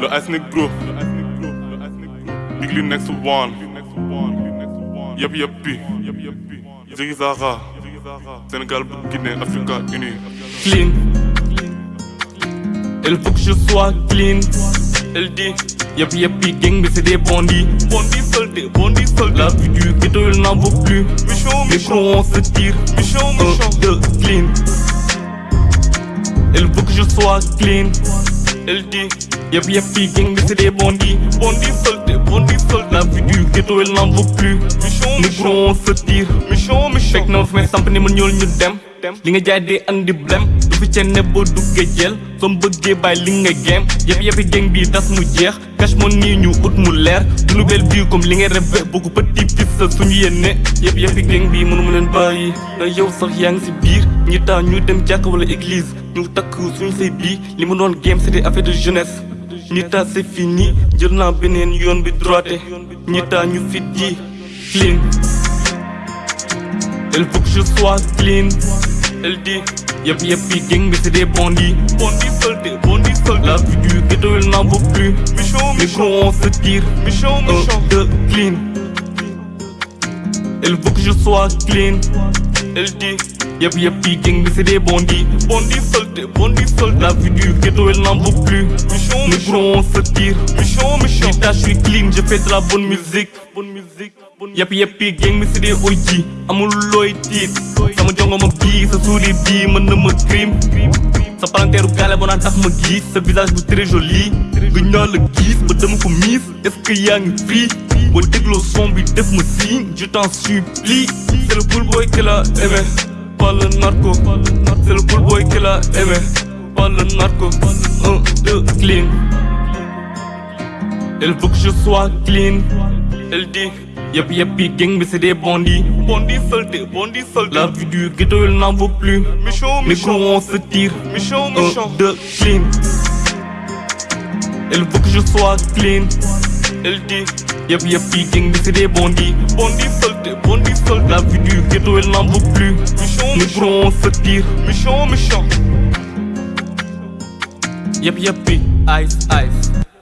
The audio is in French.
Le ethnic bro. Big Lee next one. Yep yep pi. Ziggy Zaga. Sénégal, Guinée, Africa unie. clean. Elle faut que je sois clean. Elle dit, yep yep gang, mais c'est des bandits. Bandits soldés, bandits soldés. La vie du ghetto, elle n'en vaut plus. Michon, quand on se tire, Michon, un, Michon. deux, clean. Elle veut que je sois clean. Dit, yep yep gang, mais c'est des bandits. Bandits soldés, bandits soldés. La vie du ghetto, elle n'en vaut plus. Michon, Mais Michon. quand on se tire, Michon, Michon. fekk na fi may samp ni ma ñuul ñu dem li nga jaay dee andi blem du fi cenne boo duggee jël soo bëggee bàyyi li nga géem yëpp yëppi geng bi tas mu jeex cash mo nii ñu ut mu leer du nu bel bii comme li ngay rêvé beaucoup petit sa suñu yéene yëpp yëppi geng bi mënu ma leen bàyyi na yow sax yaa ngi si biir ñi taa ñu dem jàkk wala église ñu takk suñu say bii li ma doon game c'était affaire de jeunesse ñi taa c'est fini jël naa beneen yoon bi droité ñi taa ñu fit yi clean Elle faut que je sois clean. Elle dit, yep yep gang, mais c'est des bandits. Bandits soldés, bandits soldés. La vie du ghetto, elle n'en vaut plus. Michon, Michon. on se tire, Michon, clean. Elle veut que je sois clean. Elle dit, yep yep gang, mais c'est des bandits. Bandits soldés, bandits soldés. La vie du ghetto, elle n'en vaut plus. Michon, Mais Michon. on se tire, Michon, Michon. Je suis clean, je fais de la bonne musique. Bonne musique. Yep yep gang mi c'est des OG amul looy tiit sama jongo ma bii sa suuli bii mën na ma crime sa palanteeru gaale boo naan tax ma gis sa visage bu très joli gëj naa la gis ba dama ko miis est-ce que yaa ngi free boo dégloo son je t'en supplie c'est le cool boy qui l'a aimé pas le narco c'est le cool boy qui l'a aimé pas le narco un deux clean Elle veut que je sois clean. Elle dit, yep yep gang, mais c'est des bandits. Bandits soldés, bandits soldés. La vie du ghetto, elle n'en vaut plus. Michon. quand on se tire, Michon, un, Michon. deux, clean. Elle veut que je sois clean. Dit, yep yep gang, mais c'est des bandits. Bandits soldés, bandits soldés. La vie du ghetto, elle n'en vaut plus. Michon. quand on se tire, Michon, Michon. yep yep ice, ice.